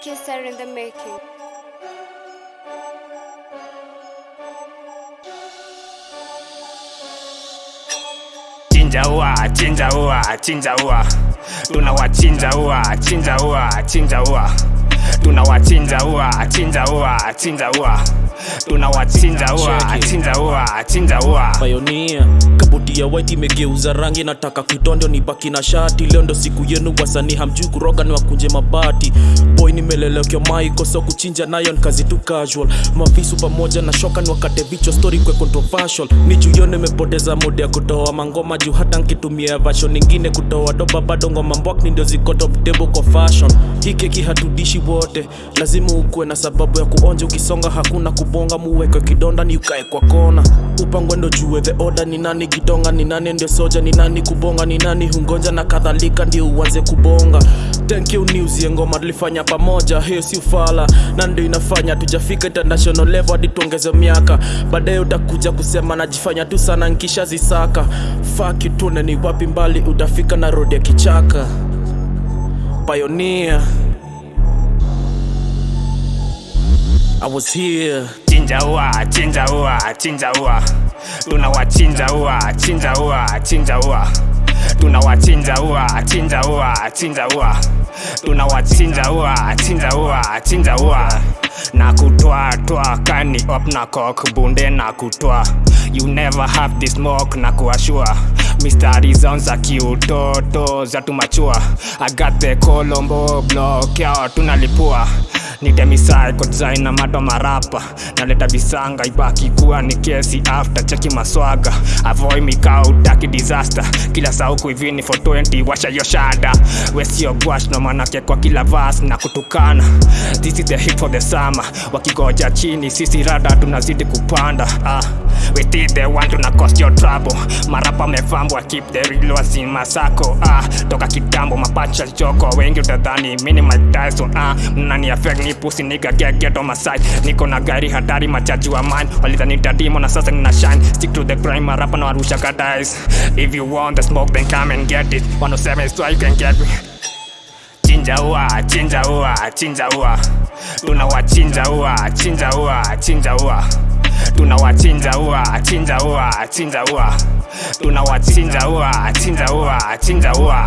Kisser in the making. chinja ua chinja ua chinja ua tunawachinja ua chinja ua chinja ua tunawachinja ua chinja ua chinja ua tunawachinja ua chinja ua chinja ua Pioneer ya white imegeuza rangi nataka kitondo ni baki na shati. Leo ndo siku yenu wasanii hamjui kuroga ni wakunje mabati. Boy nimelelekea maiko so kuchinja nayo ni kazi tu casual. Mavisu pamoja na shoka ni wakate vichwa story kwe controversial. Ni juu nimepoteza muda ya kutoa mangoma juu hata nkitumia version ingine kutoa doba bado ngoma mbwakni ndio ziko top table kwa fashion. Hii keki hatudishi wote lazima ukuwe na sababu ya kuonja. Ukisonga hakuna kubonga muweke kidonda ni ukae kwa kona upangwe ndo jue the order ni nani gidonga ni nani ndio soja ni nani kubonga ni nani hungonja na kadhalika ndio uanze kubonga. Thank you news ngoma tulifanya pamoja hiyo si ufala na ndio inafanya tujafika international level hadi tuongeze miaka. Baadaye utakuja kusema najifanya tu sana nkisha zisaka. Fuck you tune ni wapi mbali utafika na road ya kichaka. Pioneer I was here. Chinja ua chinja ua chinja ua tunawachinja ua chinja ua chinja ua tunawachinja ua chinja ua chinja ua tunawachinja ua chinja ua chinja ua na kutwa twa kani op na kok bunde na kutwa you never have this smoke na kuashua mistari zao za kiutoto za tumachua i got the colombo block yao tunalipua nitemisai kodzai na mato marapa naleta visanga ibaki kuwa ni kesi after cheki maswaga. Avoid mikau taki disaster. Kila sauku hivini for 20 washa yoshada wesio gwash no manake kwa kila vas na kutukana. This is the hip for the summer. Wakigoja chini sisi rada tunazidi kupanda. Ah. We did the one tuna cost your trouble. Marapa mefambwa keep the real wazima sako ah. toka kitambo mapacha choko wengi utadhani mini Mike Tyson. Ah. mnani affect ni pussy nigga get get on my side. Niko na gari hatari machaji wa mine. Walidhani tadimo na sasa nina shine. Stick to the grind marapa na warusha kadais if you want the smoke then come and get it. 107 is where you can get me. Chinja ua chinja ua chinja ua tunawachinja ua chinja ua chinja ua tunawachinja ua chinja ua chinja ua. Tunawachinja ua chinja ua chinja ua